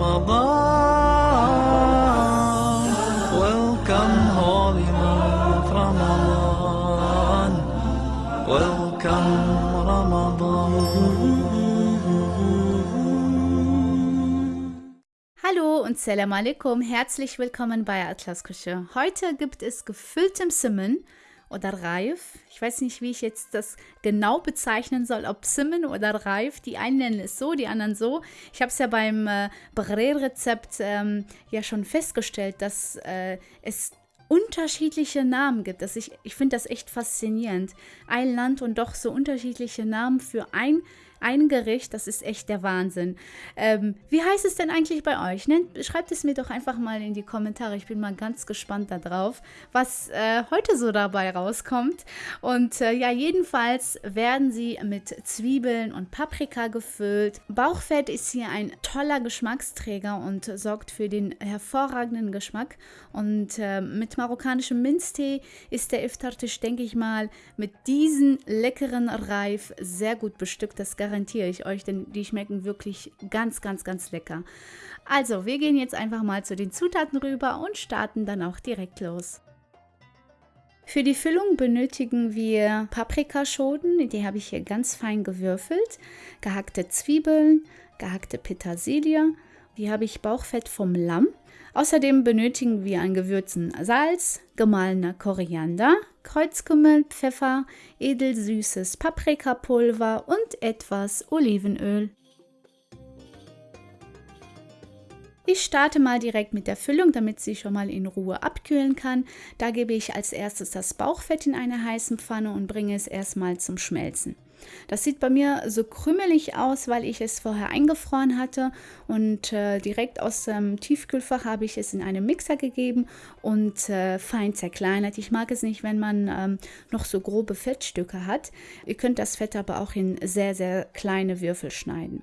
Ramadan. Welcome, holy month Ramadan. Welcome, Ramadan. Hallo und Salam alaikum, herzlich willkommen bei Atlas Küche. Heute gibt es gefülltem Simmen oder Reif. Ich weiß nicht, wie ich jetzt das genau bezeichnen soll, ob Simmen oder Reif. Die einen nennen es so, die anderen so. Ich habe es ja beim äh, Brer-Rezept ähm, ja schon festgestellt, dass äh, es unterschiedliche Namen gibt. Das ich ich finde das echt faszinierend. Ein Land und doch so unterschiedliche Namen für ein ein Gericht, das ist echt der Wahnsinn. Ähm, wie heißt es denn eigentlich bei euch? Nennt, schreibt es mir doch einfach mal in die Kommentare. Ich bin mal ganz gespannt darauf, was äh, heute so dabei rauskommt. Und äh, ja, jedenfalls werden sie mit Zwiebeln und Paprika gefüllt. Bauchfett ist hier ein toller Geschmacksträger und sorgt für den hervorragenden Geschmack. Und äh, mit marokkanischem Minztee ist der Iftartisch, denke ich mal, mit diesen leckeren Reif sehr gut bestückt. Das garantiere ich euch, denn die schmecken wirklich ganz, ganz, ganz lecker. Also, wir gehen jetzt einfach mal zu den Zutaten rüber und starten dann auch direkt los. Für die Füllung benötigen wir Paprikaschoten, die habe ich hier ganz fein gewürfelt, gehackte Zwiebeln, gehackte Petersilie, hier habe ich Bauchfett vom Lamm. Außerdem benötigen wir an Gewürzen Salz, gemahlener Koriander, Kreuzkümmel, Pfeffer, edelsüßes Paprikapulver und etwas Olivenöl. Ich starte mal direkt mit der Füllung, damit sie schon mal in Ruhe abkühlen kann. Da gebe ich als erstes das Bauchfett in eine heiße Pfanne und bringe es erstmal zum Schmelzen. Das sieht bei mir so krümelig aus, weil ich es vorher eingefroren hatte und äh, direkt aus dem Tiefkühlfach habe ich es in einen Mixer gegeben und äh, fein zerkleinert. Ich mag es nicht, wenn man ähm, noch so grobe Fettstücke hat. Ihr könnt das Fett aber auch in sehr, sehr kleine Würfel schneiden.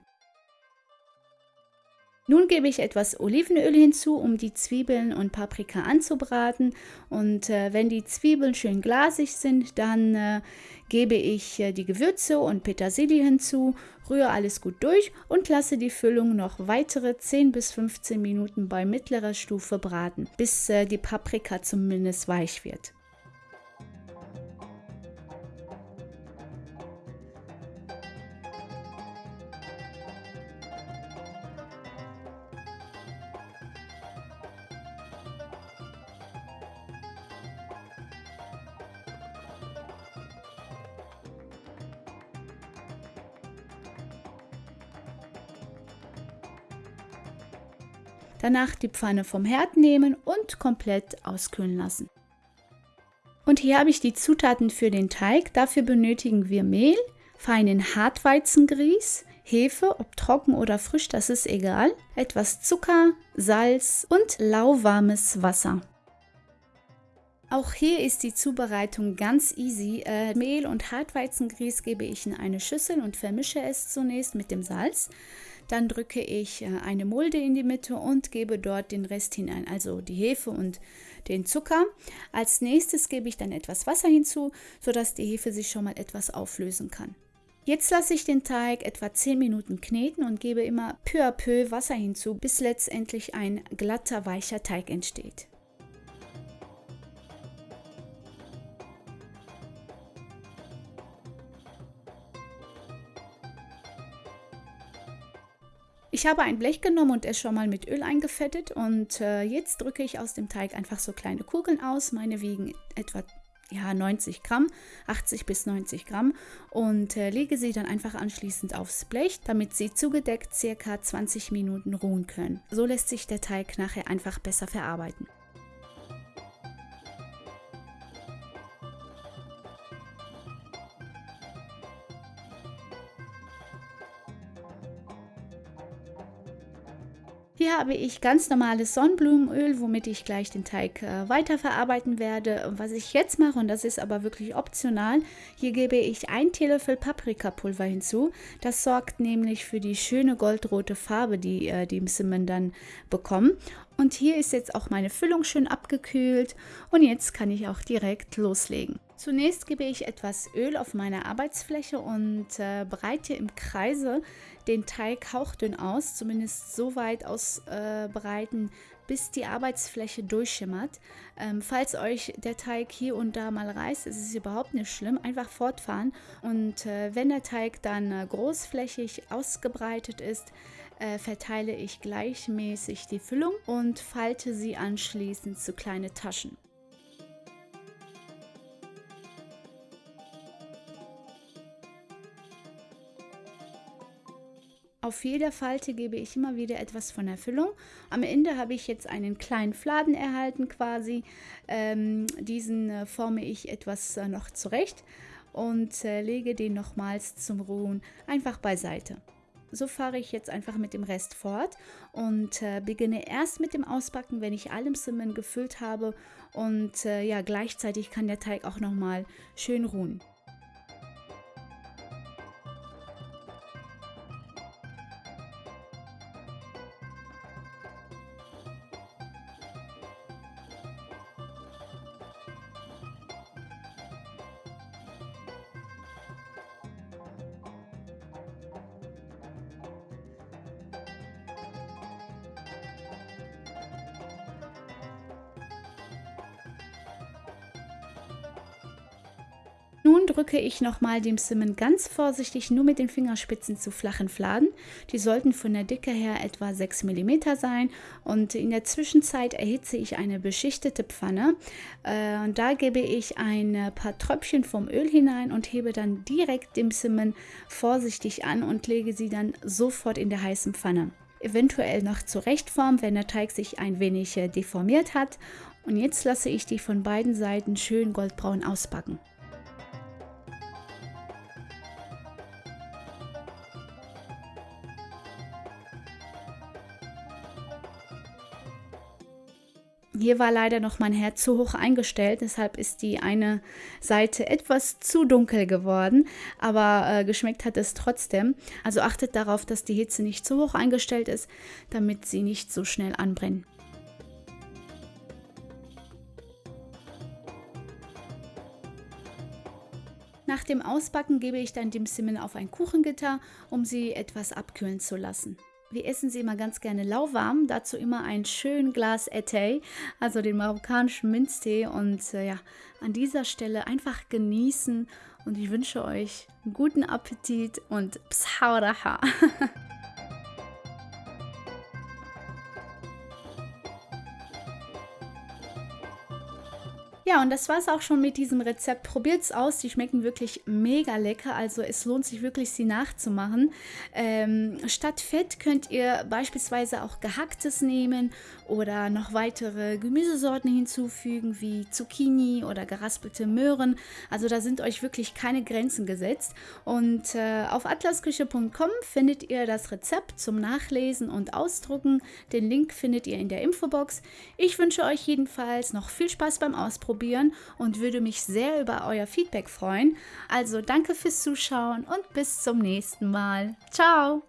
Nun gebe ich etwas Olivenöl hinzu, um die Zwiebeln und Paprika anzubraten. Und äh, wenn die Zwiebeln schön glasig sind, dann äh, gebe ich äh, die Gewürze und Petersilie hinzu, rühre alles gut durch und lasse die Füllung noch weitere 10 bis 15 Minuten bei mittlerer Stufe braten, bis äh, die Paprika zumindest weich wird. Danach die Pfanne vom Herd nehmen und komplett auskühlen lassen. Und hier habe ich die Zutaten für den Teig. Dafür benötigen wir Mehl, feinen Hartweizengrieß, Hefe, ob trocken oder frisch, das ist egal, etwas Zucker, Salz und lauwarmes Wasser. Auch hier ist die Zubereitung ganz easy. Äh, Mehl und Hartweizengrieß gebe ich in eine Schüssel und vermische es zunächst mit dem Salz. Dann drücke ich äh, eine Mulde in die Mitte und gebe dort den Rest hinein, also die Hefe und den Zucker. Als nächstes gebe ich dann etwas Wasser hinzu, sodass die Hefe sich schon mal etwas auflösen kann. Jetzt lasse ich den Teig etwa 10 Minuten kneten und gebe immer peu à peu Wasser hinzu, bis letztendlich ein glatter, weicher Teig entsteht. Ich habe ein Blech genommen und es schon mal mit Öl eingefettet und äh, jetzt drücke ich aus dem Teig einfach so kleine Kugeln aus. Meine wiegen etwa ja, 90 Gramm, 80 bis 90 Gramm und äh, lege sie dann einfach anschließend aufs Blech, damit sie zugedeckt circa 20 Minuten ruhen können. So lässt sich der Teig nachher einfach besser verarbeiten. Hier habe ich ganz normales Sonnenblumenöl, womit ich gleich den Teig äh, weiterverarbeiten werde. Was ich jetzt mache, und das ist aber wirklich optional, hier gebe ich ein Teelöffel Paprikapulver hinzu. Das sorgt nämlich für die schöne goldrote Farbe, die äh, die Simmen dann bekommen. Und hier ist jetzt auch meine Füllung schön abgekühlt und jetzt kann ich auch direkt loslegen. Zunächst gebe ich etwas Öl auf meine Arbeitsfläche und äh, breite im Kreise den Teig hauchdünn aus, zumindest so weit ausbreiten, äh, bis die Arbeitsfläche durchschimmert. Ähm, falls euch der Teig hier und da mal reißt, ist es überhaupt nicht schlimm, einfach fortfahren. Und äh, wenn der Teig dann äh, großflächig ausgebreitet ist, äh, verteile ich gleichmäßig die Füllung und falte sie anschließend zu kleine Taschen. Auf jeder Falte gebe ich immer wieder etwas von der Füllung. Am Ende habe ich jetzt einen kleinen Fladen erhalten quasi. Ähm, diesen äh, forme ich etwas äh, noch zurecht und äh, lege den nochmals zum Ruhen einfach beiseite. So fahre ich jetzt einfach mit dem Rest fort und äh, beginne erst mit dem Ausbacken, wenn ich alle Simmen gefüllt habe und äh, ja, gleichzeitig kann der Teig auch nochmal schön ruhen. Nun drücke ich nochmal dem Simmen ganz vorsichtig nur mit den Fingerspitzen zu flachen Fladen. Die sollten von der Dicke her etwa 6 mm sein und in der Zwischenzeit erhitze ich eine beschichtete Pfanne. Äh, und da gebe ich ein paar Tröpfchen vom Öl hinein und hebe dann direkt dem Simmen vorsichtig an und lege sie dann sofort in der heißen Pfanne eventuell noch zurechtformen, wenn der Teig sich ein wenig äh, deformiert hat. Und jetzt lasse ich die von beiden Seiten schön goldbraun ausbacken. Hier war leider noch mein Herd zu hoch eingestellt, deshalb ist die eine Seite etwas zu dunkel geworden, aber äh, geschmeckt hat es trotzdem. Also achtet darauf, dass die Hitze nicht zu hoch eingestellt ist, damit sie nicht so schnell anbrennen. Nach dem Ausbacken gebe ich dann die Simmen auf ein Kuchengitter, um sie etwas abkühlen zu lassen. Wir essen sie immer ganz gerne lauwarm, dazu immer ein schön Glas Etay, also den marokkanischen Minztee. Und äh, ja, an dieser Stelle einfach genießen. Und ich wünsche euch guten Appetit und Pshauraha. Ja, und das war es auch schon mit diesem Rezept. Probiert es aus, die schmecken wirklich mega lecker. Also es lohnt sich wirklich, sie nachzumachen. Ähm, statt Fett könnt ihr beispielsweise auch gehacktes nehmen oder noch weitere Gemüsesorten hinzufügen, wie Zucchini oder geraspelte Möhren. Also da sind euch wirklich keine Grenzen gesetzt. Und äh, auf atlasküche.com findet ihr das Rezept zum Nachlesen und Ausdrucken. Den Link findet ihr in der Infobox. Ich wünsche euch jedenfalls noch viel Spaß beim Ausprobieren ausprobieren und würde mich sehr über euer Feedback freuen. Also danke fürs Zuschauen und bis zum nächsten Mal. Ciao!